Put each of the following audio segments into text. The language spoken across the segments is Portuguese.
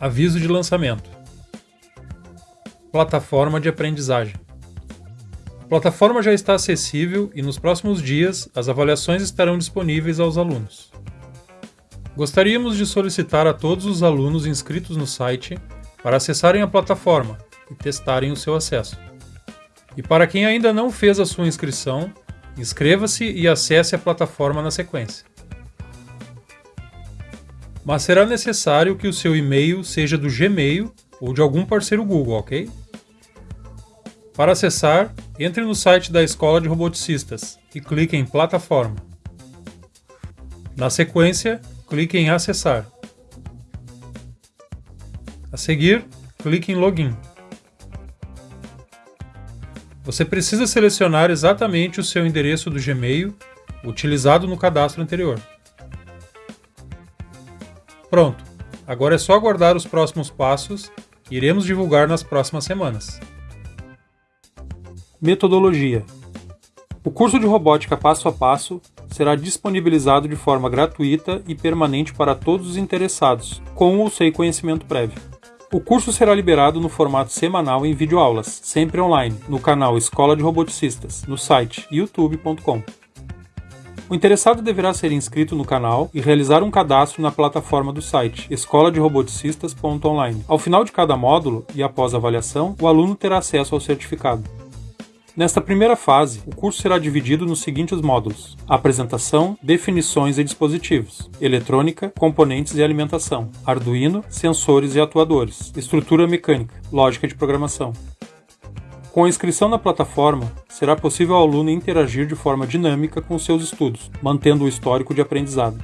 Aviso de lançamento. Plataforma de aprendizagem. A plataforma já está acessível e nos próximos dias as avaliações estarão disponíveis aos alunos. Gostaríamos de solicitar a todos os alunos inscritos no site para acessarem a plataforma e testarem o seu acesso. E para quem ainda não fez a sua inscrição, inscreva-se e acesse a plataforma na sequência mas será necessário que o seu e-mail seja do Gmail ou de algum parceiro Google, ok? Para acessar, entre no site da Escola de Roboticistas e clique em Plataforma. Na sequência, clique em Acessar. A seguir, clique em Login. Você precisa selecionar exatamente o seu endereço do Gmail utilizado no cadastro anterior. Pronto, agora é só aguardar os próximos passos que iremos divulgar nas próximas semanas. Metodologia O curso de robótica passo a passo será disponibilizado de forma gratuita e permanente para todos os interessados, com ou sem conhecimento prévio. O curso será liberado no formato semanal em videoaulas, sempre online, no canal Escola de Roboticistas, no site youtube.com. O interessado deverá ser inscrito no canal e realizar um cadastro na plataforma do site escola de roboticistas.online. Ao final de cada módulo e após a avaliação, o aluno terá acesso ao certificado. Nesta primeira fase, o curso será dividido nos seguintes módulos: apresentação, definições e dispositivos, eletrônica, componentes e alimentação, Arduino, sensores e atuadores, estrutura mecânica, lógica de programação. Com a inscrição na plataforma, será possível ao aluno interagir de forma dinâmica com seus estudos, mantendo o histórico de aprendizado.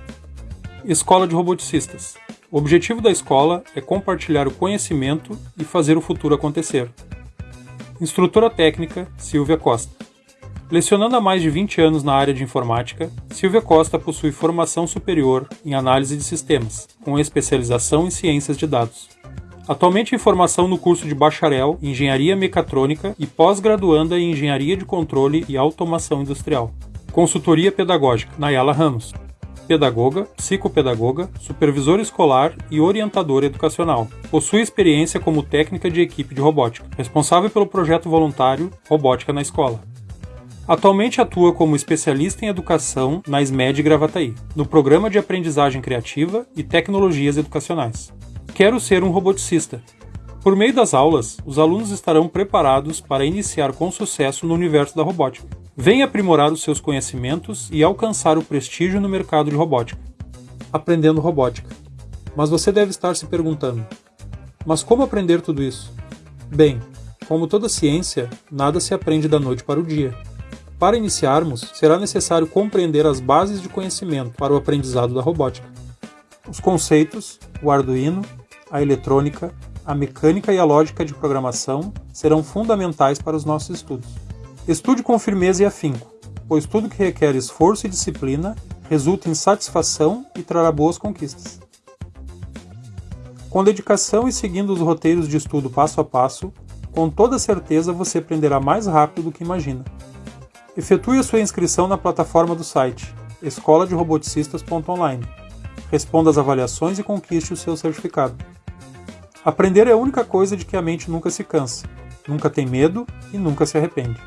Escola de Roboticistas. O objetivo da escola é compartilhar o conhecimento e fazer o futuro acontecer. Instrutora técnica Silvia Costa. Lecionando há mais de 20 anos na área de informática, Silvia Costa possui formação superior em análise de sistemas, com especialização em ciências de dados. Atualmente em formação no curso de bacharel em Engenharia Mecatrônica e pós-graduanda em Engenharia de Controle e Automação Industrial. Consultoria Pedagógica, Nayala Ramos. Pedagoga, psicopedagoga, supervisora escolar e orientadora educacional. Possui experiência como técnica de equipe de robótica, responsável pelo projeto voluntário Robótica na Escola. Atualmente atua como especialista em educação na SMED Gravataí, no Programa de Aprendizagem Criativa e Tecnologias Educacionais. Quero ser um roboticista. Por meio das aulas, os alunos estarão preparados para iniciar com sucesso no universo da robótica. Venha aprimorar os seus conhecimentos e alcançar o prestígio no mercado de robótica. Aprendendo robótica. Mas você deve estar se perguntando: mas como aprender tudo isso? Bem, como toda ciência, nada se aprende da noite para o dia. Para iniciarmos, será necessário compreender as bases de conhecimento para o aprendizado da robótica. Os conceitos, o Arduino, a eletrônica, a mecânica e a lógica de programação serão fundamentais para os nossos estudos. Estude com firmeza e afinco, pois tudo que requer esforço e disciplina resulta em satisfação e trará boas conquistas. Com dedicação e seguindo os roteiros de estudo passo a passo, com toda certeza você aprenderá mais rápido do que imagina. Efetue a sua inscrição na plataforma do site escola de roboticistas.online. Responda às avaliações e conquiste o seu certificado. Aprender é a única coisa de que a mente nunca se cansa, nunca tem medo e nunca se arrepende.